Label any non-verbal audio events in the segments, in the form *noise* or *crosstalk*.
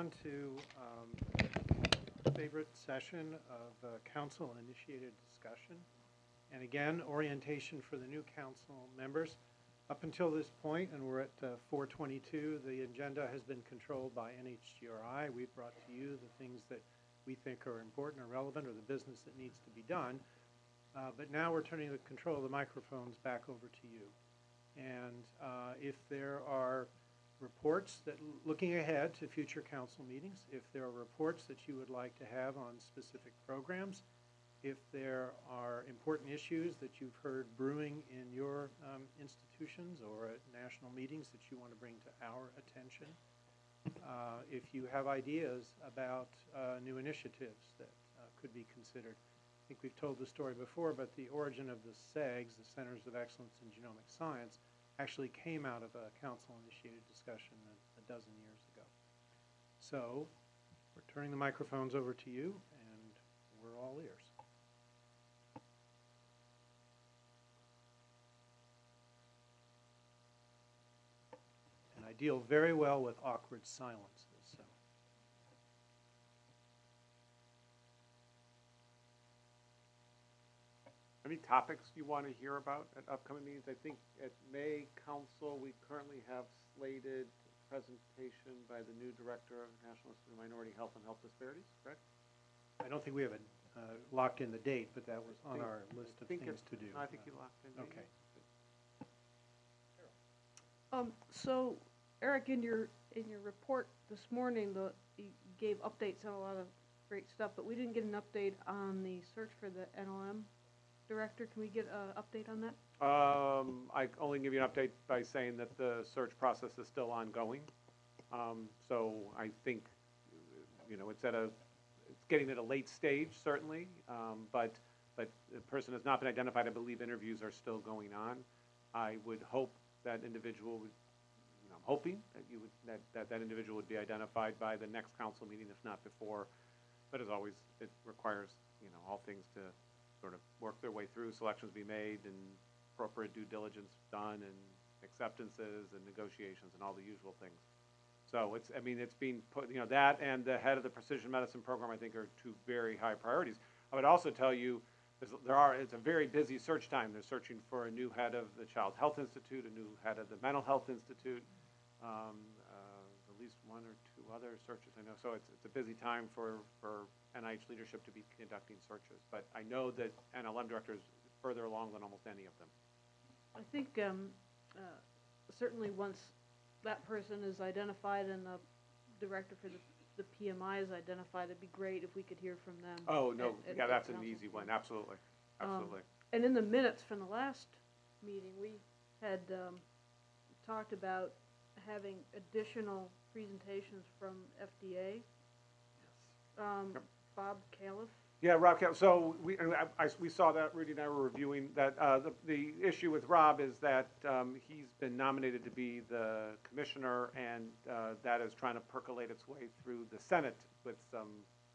on to um, favorite session of uh, council-initiated discussion. And again, orientation for the new council members. Up until this point, and we're at uh, 4:22, the agenda has been controlled by NHGRI. We've brought to you the things that we think are important or relevant, or the business that needs to be done. Uh, But now we're turning the control of the microphones back over to you. And uh, if there are reports that, looking ahead to future council meetings, if there are reports that you would like to have on specific programs, if there are important issues that you've heard brewing in your um, institutions or at national meetings that you want to bring to our attention, uh, if you have ideas about uh, new initiatives that uh, could be considered. I think we've told the story before, but the origin of the CEGS, the Centers of Excellence in Genomic Science, actually came out of a council-initiated discussion a, a dozen years ago. So, we're turning the microphones over to you, and we're all ears. And I deal very well with awkward silences, so. Any topics you want to hear about at upcoming meetings? I think at May Council, we currently have slated presentation by the new Director of National Institute of Minority Health and Health Disparities, correct? I don't think we have a, uh, locked in the date, but that was on Think- our list I of think things it- to do. I think you locked in. maybe? Okay. Um, so, Eric, in your, in your report this morning, the, you gave updates on a lot of great stuff, but we didn't get an update on the search for the NLM director. Can we get an update on that? Um, I only give you an update by saying that the search process is still ongoing. Um, so I think, you know, it's at a, it's getting at a late stage, certainly, um, but, but the person has not been identified. I believe interviews are still going on. I would hope that individual would, you know, I'm hoping that you would, that, that that individual would be identified by the next council meeting, if not before. But as always, it requires, you know, all things to sort of work their way through, selections be made, and appropriate due diligence done, and acceptances and negotiations and all the usual things. So it's, I mean, it's being put, you know, that and the head of the precision medicine program, I think, are two very high priorities. I would also tell you, there are, it's a very busy search time. They're searching for a new head of the Child Health Institute, a new head of the Mental Health Institute, um, least one or two other searches, I know. So it's, it's a busy time for, for NIH leadership to be conducting searches. But I know that NLM director is further along than almost any of them. I think, um, uh, certainly once that person is identified and the director for the, the PMI is identified, it'd be great if we could hear from them. Oh, no, at- yeah, that's an easy one, absolutely, Um, absolutely. And in the minutes from the last meeting, we had um, talked about having additional presentations from FDA. Um, Yep. Bob Califf, Yeah, Rob, Cal- so we, and I, I- we saw that, Rudy and I were reviewing that, uh, the, the issue with Rob is that, um, he's been nominated to be the commissioner, and, uh, that is trying to percolate its way through the Senate with some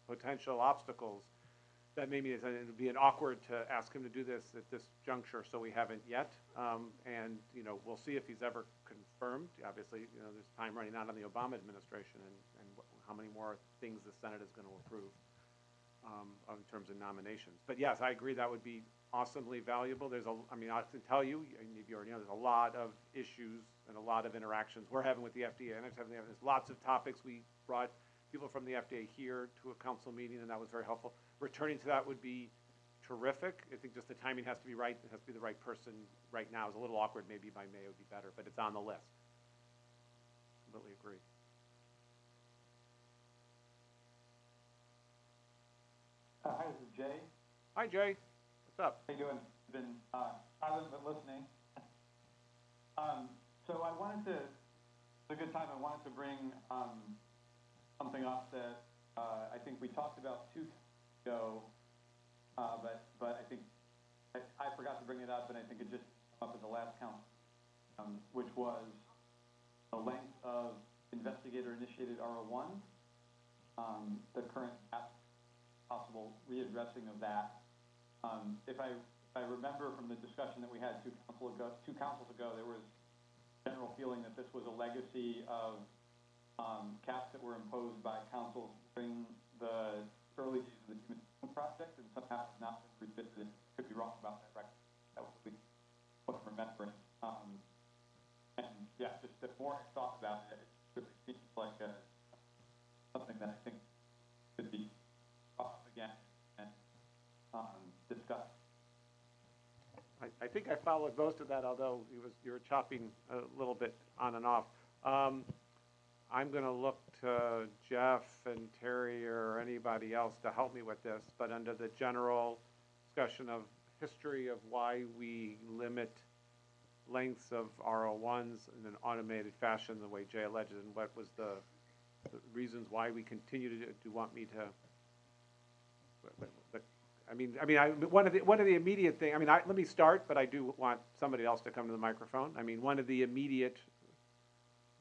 potential obstacles. That maybe it would be an awkward to ask him to do this at this juncture, so we haven't yet. Um, and, you know, we'll see if he's ever confirmed. Obviously, you know, there's time running out on the Obama administration and, and how many more things the Senate is gonna approve um, in terms of nominations. But yes, I agree, that would be awesomely valuable. There's a, I mean, I can tell you, you already know, there's a lot of issues and a lot of interactions we're having with the FDA, and it's having, there's lots of topics. We brought people from the FDA here to a council meeting, and that was very helpful. Returning to that would be terrific. I think just the timing has to be right, it has to be the right person right now. It's a little awkward, maybe by May it would be better, but it's on the list. Completely agree. Uh, Hi, this is Jay. Hi, Jay, what's up? How you doing? Been uh, silent but listening. Um, So I wanted to, it's a good time, I wanted to bring um, something up that uh, I think we talked about two ago, uh, but, but I think, I I forgot to bring it up, and I think it just came up at the last count, um, which was the length of investigator-initiated R01, um, the current possible readdressing of that. Um, if I, if I remember from the discussion that we had two council ago, two councils ago, there was general feeling that this was a legacy of um, caps that were imposed by councils during the early days of the Genome project, and somehow have not been revisited. Could be wrong about that, right? That was the, what I'm remembering. Um, and, yeah, just the more I thought about it, it really seems like a, something that I think could be up again and, um, discussed. I, think I followed most of that, although you was, you were chopping a little bit on and off. Um, I'm gonna look to Jeff and Terry or anybody else to help me with this, but under the general discussion of history of why we limit lengths of R01s in an automated fashion, the way Jay alleged, and what was the, the reasons why we continue to, do you want me to? I mean, I mean, I, one of the, one of the immediate thing, I mean, I, let me start, but I do want somebody else to come to the microphone. I mean, one of the immediate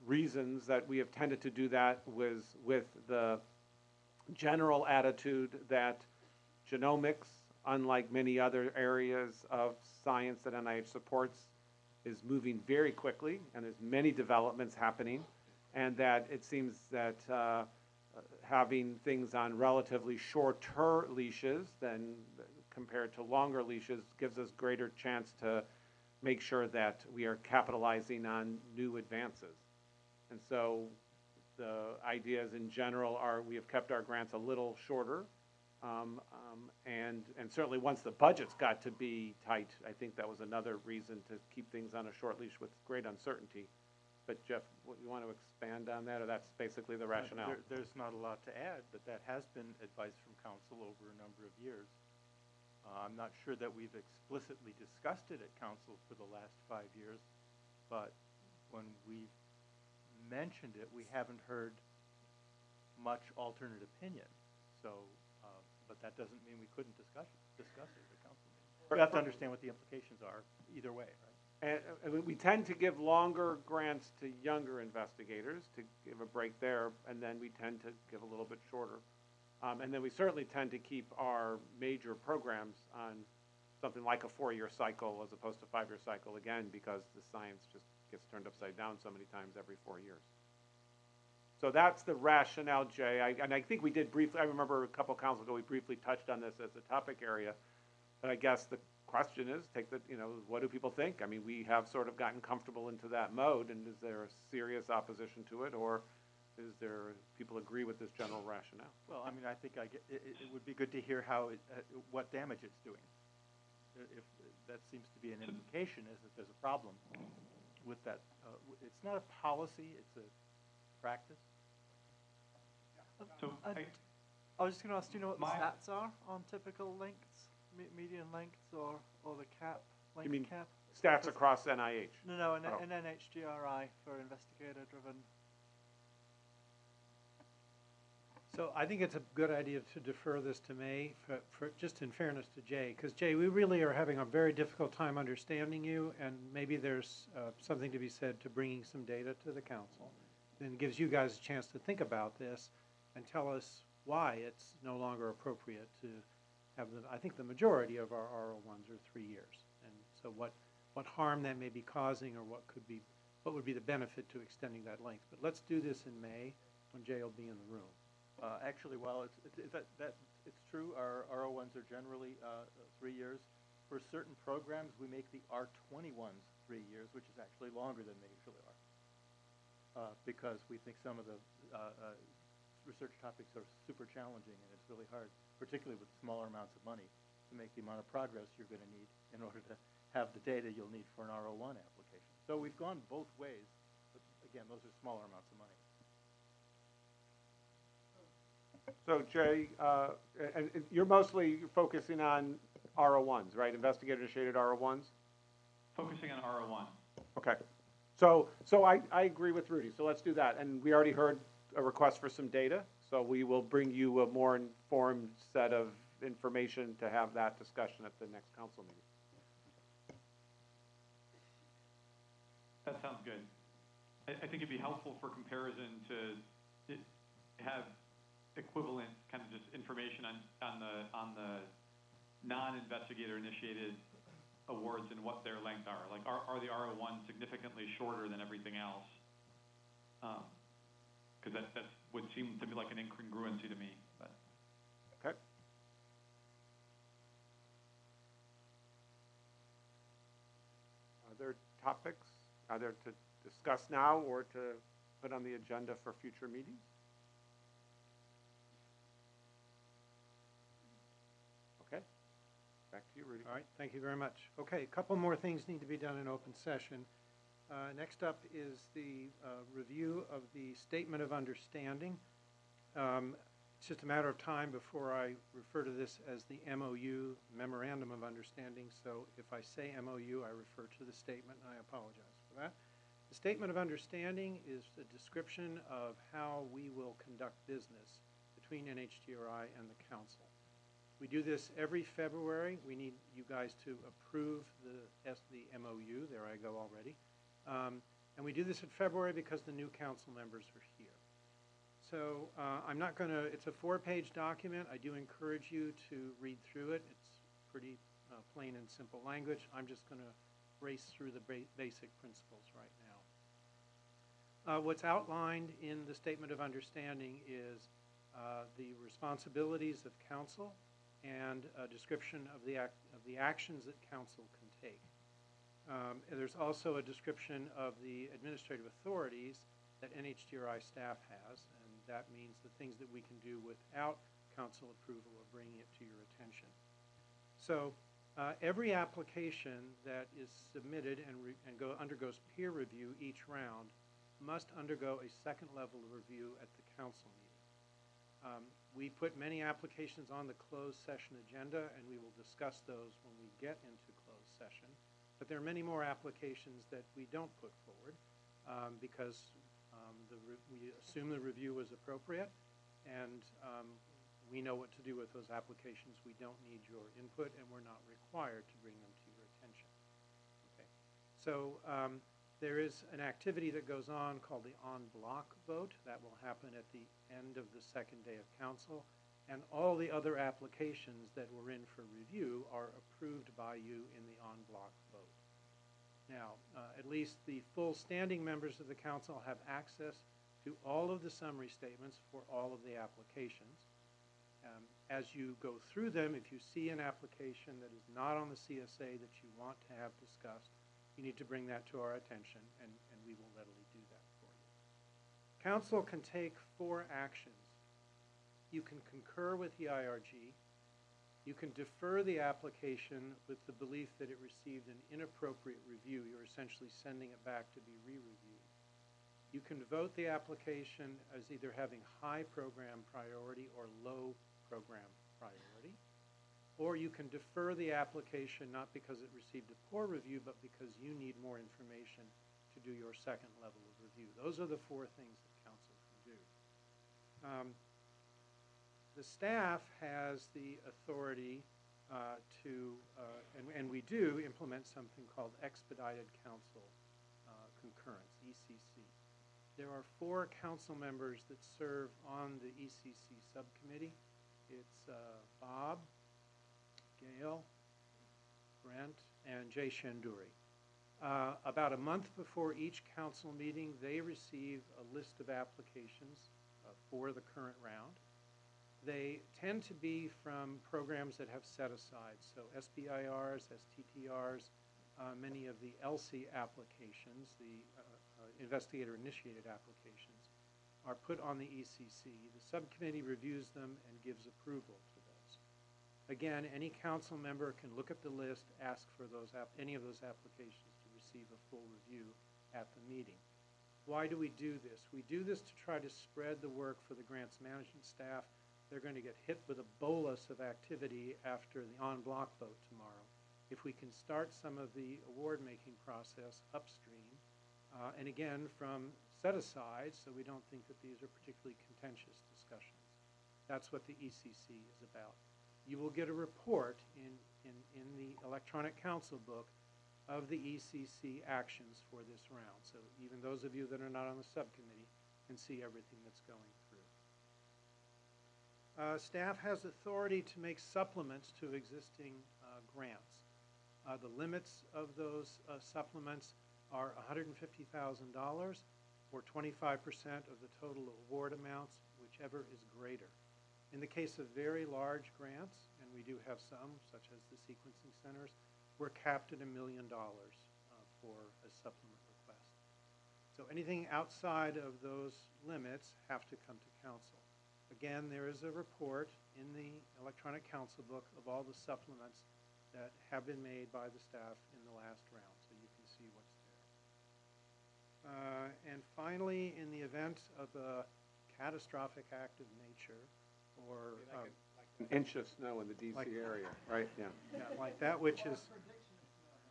reasons that we have tended to do that was with the general attitude that genomics, unlike many other areas of science that NIH supports, is moving very quickly, and there's many developments happening, and that it seems that, uh, having things on relatively shorter leashes than compared to longer leashes gives us greater chance to make sure that we are capitalizing on new advances. And so the ideas in general are, we have kept our grants a little shorter. Um, um, and, and certainly once the budgets got to be tight, I think that was another reason to keep things on a short leash with great uncertainty. But Jeff, what, you want to expand on that, or that's basically the rationale? There, there's not a lot to add, but that has been advice from council over a number of years. Uh, I'm not sure that we've explicitly discussed it at council for the last five years, but when we've mentioned it, we haven't heard much alternate opinion. So, uh, but that doesn't mean we couldn't discuss it, discuss it at council meeting. We have to understand what the implications are either way, right? And, we- we tend to give longer grants to younger investigators to give a break there, and then we tend to give a little bit shorter. Um, and then we certainly tend to keep our major programs on something like a four-year cycle as opposed to five-year cycle, again, because the science just gets turned upside down so many times every four years. So that's the rationale, Jay, I, and I think we did briefly, I remember a couple councils ago, we briefly touched on this as a topic area. But I guess the question is, take the, you know, what do people think? I mean, we have sort of gotten comfortable into that mode, and is there a serious opposition to it, or is there, people agree with this general rationale? Well, I mean, I think I get, it, it- would be good to hear how, it, uh, what damage it's doing. If, that seems to be an indication, is that there's a problem with that. Uh, It's not a policy, it's a practice. So, I- I, I was just going to ask, do you know what the stats are on typical lengths, me- median lengths, or, or the cap, length mean cap? Stats across NIH. No, no, an, Oh. an NHGRI for investigator-driven. So I think it's a good idea to defer this to May, for, for, just in fairness to Jay, because Jay, we really are having a very difficult time understanding you, and maybe there's, uh, something to be said to bringing some data to the council. Then gives you guys a chance to think about this and tell us why it's no longer appropriate to have the, I think the majority of our R01s are three years. And so what, what harm that may be causing, or what could be, what would be the benefit to extending that length? But let's do this in May, when Jay will be in the room. Uh, actually, while it's, it, it- that, that, it's true, our R01s are generally, uh, three years. For certain programs, we make the R twenty ones three years, which is actually longer than they usually are. Uh, because we think some of the, uh, uh, research topics are super challenging, and it's really hard, particularly with smaller amounts of money, to make the amount of progress you're gonna need in order to have the data you'll need for an R01 application. So we've gone both ways, but again, those are smaller amounts of money. So Jay, uh, and, and you're mostly focusing on R01s, right? Investigator-initiated R01s? focusing on R01. Okay. So, so I, I agree with Rudy, so let's do that. And we already heard a request for some data, so we will bring you a more informed set of information to have that discussion at the next council meeting. That sounds good. I, I think it'd be helpful for comparison to i- have equivalent kind of just information on, on the, on the non-investigator initiated awards and what their length are. Like, are, are the R01s significantly shorter than everything else? Um, because that, that's, would seem to be like an incongruency to me, but. Okay. Other topics, either to discuss now or to put on the agenda for future meetings? Okay, back to you, Rudy. All right, thank you very much. Okay, a couple more things need to be done in open session. Uh, Next up is the uh, review of the Statement of Understanding. Um, It's just a matter of time before I refer to this as the MOU, Memorandum of Understanding, so if I say MOU, I refer to the statement, and I apologize for that. The Statement of Understanding is a description of how we will conduct business between NHGRI and the council. We do this every February. We need you guys to approve the, the MOU. There I go already. Um, And we do this in February because the new council members are here. So uh, I'm not going to, it's a four-page document. I do encourage you to read through it. It's pretty uh, plain and simple language. I'm just going to race through the ba- basic principles right now. Uh, What's outlined in the Statement of Understanding is uh, the responsibilities of council and a description of the, act- of the actions that council can take. Um, There's also a description of the administrative authorities that NHGRI staff has, and that means the things that we can do without council approval or bringing it to your attention. So uh, every application that is submitted and and go, undergoes peer review each round must undergo a second level of review at the council meeting. Um, We put many applications on the closed session agenda, and we will discuss those when we get into closed session. But there are many more applications that we don't put forward um, because um, we assume the review was appropriate, and um, we know what to do with those applications. We don't need your input, and we're not required to bring them to your attention. Okay. So um, there is an activity that goes on called the en bloc vote. That will happen at the end of the second day of council. And all the other applications that were in for review are approved by you in the en bloc vote. Now, uh, at least the full standing members of the council have access to all of the summary statements for all of the applications. Um, As you go through them, if you see an application that is not on the CSA that you want to have discussed, you need to bring that to our attention, and, and we will readily do that for you. Council can take four actions. You can concur with the IRG. You can defer the application with the belief that it received an inappropriate review. You're essentially sending it back to be re-reviewed. You can vote the application as either having high program priority or low program priority. Or you can defer the application not because it received a poor review, but because you need more information to do your second level of review. Those are the four things that council can do. Um, The staff has the authority uh, to, uh, and, and we do implement something called expedited council uh, concurrence, ECC. There are four council members that serve on the ECC subcommittee. It's uh, Bob, Gail, Brent, and Jay Shendure. Uh, About a month before each council meeting, they receive a list of applications uh, for the current round. They tend to be from programs that have set aside, so SBIRs, STTRs, uh, many of the ELSI applications, the uh, uh, investigator-initiated applications, are put on the ECC. The subcommittee reviews them and gives approval. Again, any council member can look at the list, ask for those, any of those applications to receive a full review at the meeting. Why do we do this? We do this to try to spread the work for the grants management staff. They're going to get hit with a bolus of activity after the en bloc vote tomorrow. If we can start some of the award-making process upstream, uh, and again, from set-aside, so we don't think that these are particularly contentious discussions. That's what the ECC is about. You will get a report in, in, in the electronic council book of the ECC actions for this round. So even those of you that are not on the subcommittee can see everything that's going through. Uh, Staff has authority to make supplements to existing uh, grants. Uh, The limits of those uh, supplements are $150,000 or twenty-five percent of the total award amounts, whichever is greater. In the case of very large grants, and we do have some, such as the sequencing centers, we're capped at a million dollars uh, for a supplement request. So anything outside of those limits have to come to council. Again, there is a report in the electronic council book of all the supplements that have been made by the staff in the last round, so you can see what's there. Uh, And finally, in the event of a catastrophic act of nature, or, um, An inch of snow in the Like- DC area, right, yeah. yeah, like that which is,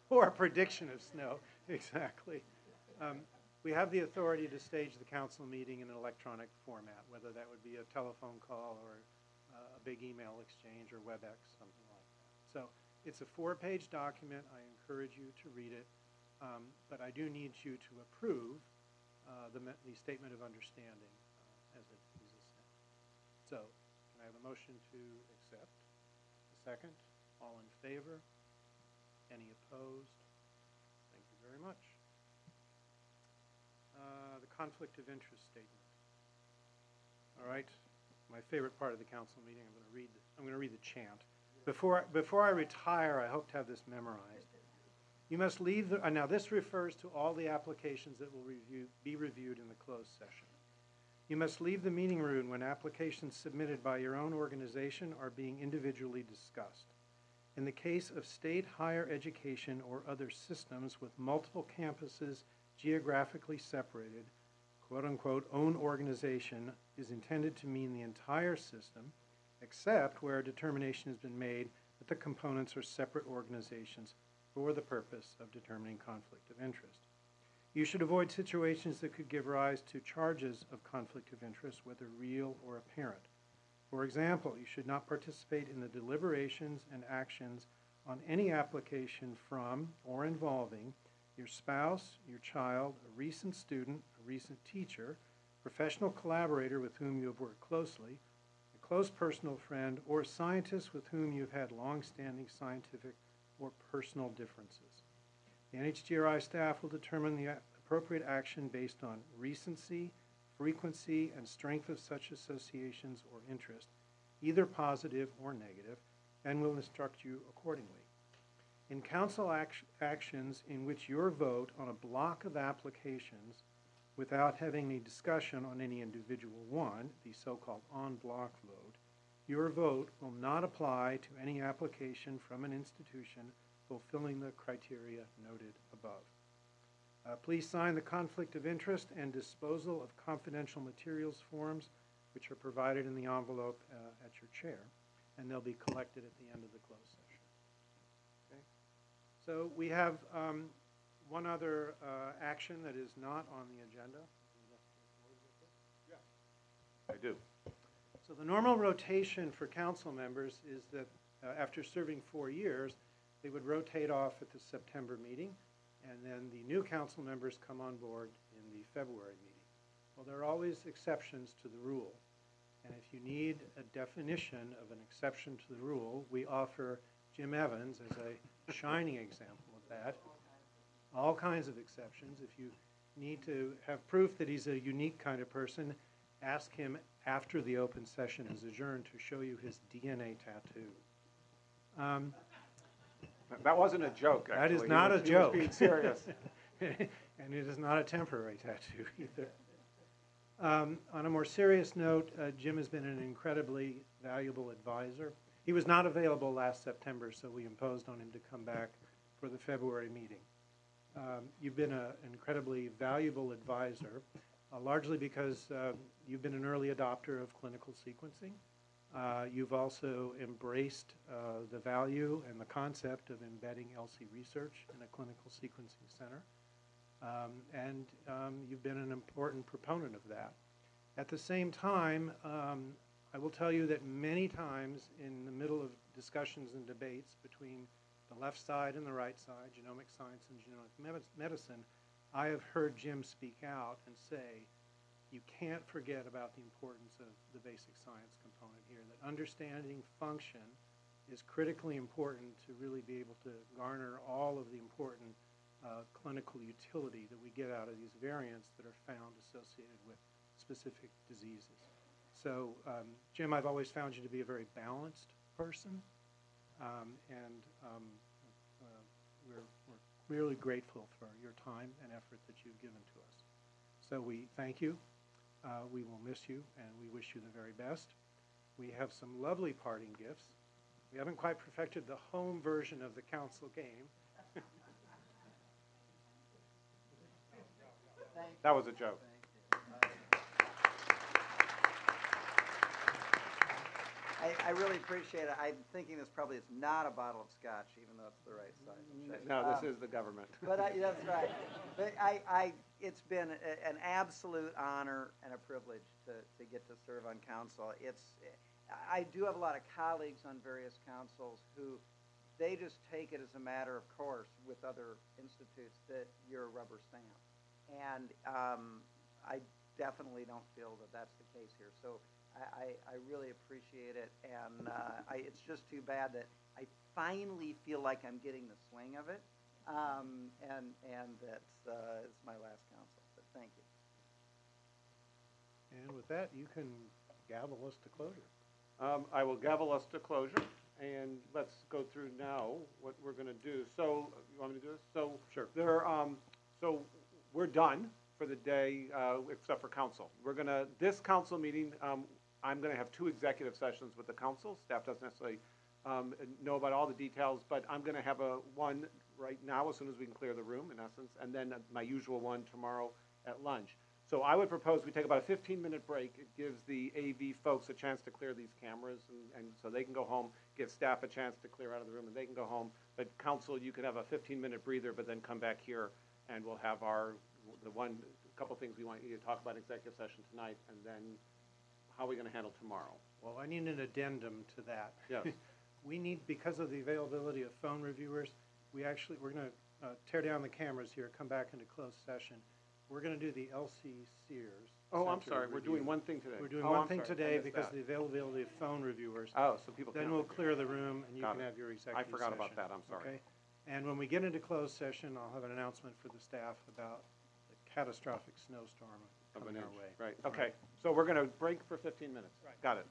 or a prediction of snow, *laughs* exactly. Um, We have the authority to stage the council meeting in an electronic format, whether that would be a telephone call or uh, a big email exchange or WebEx, something like that. So it's a four-page document. I encourage you to read it. Um, But I do need you to approve uh, the, me- the statement of understanding uh, as it exists now. So I have a motion to accept? A second? All in favor? Any opposed? Thank you very much. Uh, The conflict of interest statement. All right, my favorite part of the council meeting, I'm going to read, I'm going to read the chant. Before, before I retire, I hope to have this memorized. You must leave, the- uh, now this refers to all the applications that will review, be reviewed in the closed session. You must leave the meeting room when applications submitted by your own organization are being individually discussed. In the case of state higher education or other systems with multiple campuses geographically separated, quote-unquote, own organization is intended to mean the entire system, except where a determination has been made that the components are separate organizations for the purpose of determining conflict of interest. You should avoid situations that could give rise to charges of conflict of interest, whether real or apparent. For example, you should not participate in the deliberations and actions on any application from or involving your spouse, your child, a recent student, a recent teacher, professional collaborator with whom you have worked closely, a close personal friend, or a scientist with whom you've had long-standing scientific or personal differences. The NHGRI staff will determine the appropriate action based on recency, frequency, and strength of such associations or interest, either positive or negative, and will instruct you accordingly. In council act- actions in which your vote on a block of applications without having a discussion on any individual one, the so-called en-bloc vote, your vote will not apply to any application from an institution fulfilling the criteria noted above. Uh, Please sign the conflict of interest and disposal of confidential materials forms, which are provided in the envelope uh, at your chair, and they'll be collected at the end of the closed session. Okay? So we have um, one other uh, action that is not on the agenda. Yeah, I do. So the normal rotation for council members is that uh, after serving four years, they would rotate off at the September meeting, and then the new council members come on board in the February meeting. Well, there are always exceptions to the rule, and if you need a definition of an exception to the rule, we offer Jim Evans as a shining example of that. All kinds of exceptions. If you need to have proof that he's a unique kind of person, ask him after the open session is adjourned to show you his DNA tattoo. Um, That- wasn't a joke, That is actually. Not was- a joke. being serious. *laughs* And it is not a temporary tattoo *laughs* either. Um, On a more serious note, uh, Jim has been an incredibly valuable advisor. He was not available last September, so we imposed on him to come back for the February meeting. Um, You've been an incredibly valuable advisor, uh, largely because uh, you've been an early adopter of clinical sequencing. Uh, You've also embraced uh, the value and the concept of embedding ELSI research in a clinical sequencing center. Um, And um, you've been an important proponent of that. At the same time, um, I will tell you that many times in the middle of discussions and debates between the left side and the right side, genomic science and genomic med- medicine, I have heard Jim speak out and say, you can't forget about the importance of the basic science component here, that understanding function is critically important to really be able to garner all of the important uh, clinical utility that we get out of these variants that are found associated with specific diseases. So, um, Jim, I've always found you to be a very balanced person, um, and um, uh, we're, we're really grateful for your time and effort that you've given to us. So we thank you. Uh, we will miss you, and we wish you the very best. We have some lovely parting gifts. We haven't quite perfected the home version of the council game. That was a joke. I, I really appreciate it. I'm thinking this probably is not a bottle of scotch, even though it's the right size. No, this Um, is the government. But I, that's right. But I, I, it's been a, an absolute honor and a privilege to, to get to serve on council. It's, I do have a lot of colleagues on various councils who, they just take it as a matter of course with other institutes that you're a rubber stamp. And, um, I definitely don't feel that that's the case here. So I, I, I really appreciate it. And, uh, I, it's just too bad that I finally feel like I'm getting the swing of it. Um, and, and that's, uh, it's my last council, but thank you. And with that, you can gavel us to closure. Um, I will gavel us to closure, and let's go through now what we're gonna do. So, you want me to do this? So. Sure. There, um, so, we're done for the day, uh, except for council. We're gonna, this council meeting, um, I'm gonna have two executive sessions with the council. Staff doesn't necessarily, um, know about all the details, but I'm gonna have a, one right now, as soon as we can clear the room, in essence, and then my usual one tomorrow at lunch. So I would propose we take about a fifteen-minute break. It gives the AV folks a chance to clear these cameras, and, and so they can go home, give staff a chance to clear out of the room, and they can go home. But council, you can have a fifteen-minute breather, but then come back here, and we'll have our, the one, couple things we want you to talk about in executive session tonight, and then how are we gonna handle tomorrow? Well, I need an addendum to that. Yes. *laughs* We need, because of the availability of phone reviewers, we actually, we're gonna uh, tear down the cameras here, come back into closed session. We're gonna do the ELSI Sears. Oh, I'm Center sorry, we're doing one thing today. We're doing Oh, one I'm thing sorry, I today missed because of that. the availability of phone reviewers. Oh, so people can't. Then we'll clear the room and you Got can it. have your executive session. forgot about that, I'm sorry. okay? And when we get into closed session, I'll have an announcement for the staff about the catastrophic snowstorm Of an coming our inch. way. Right, okay. So we're gonna break for fifteen minutes. Right. Got it.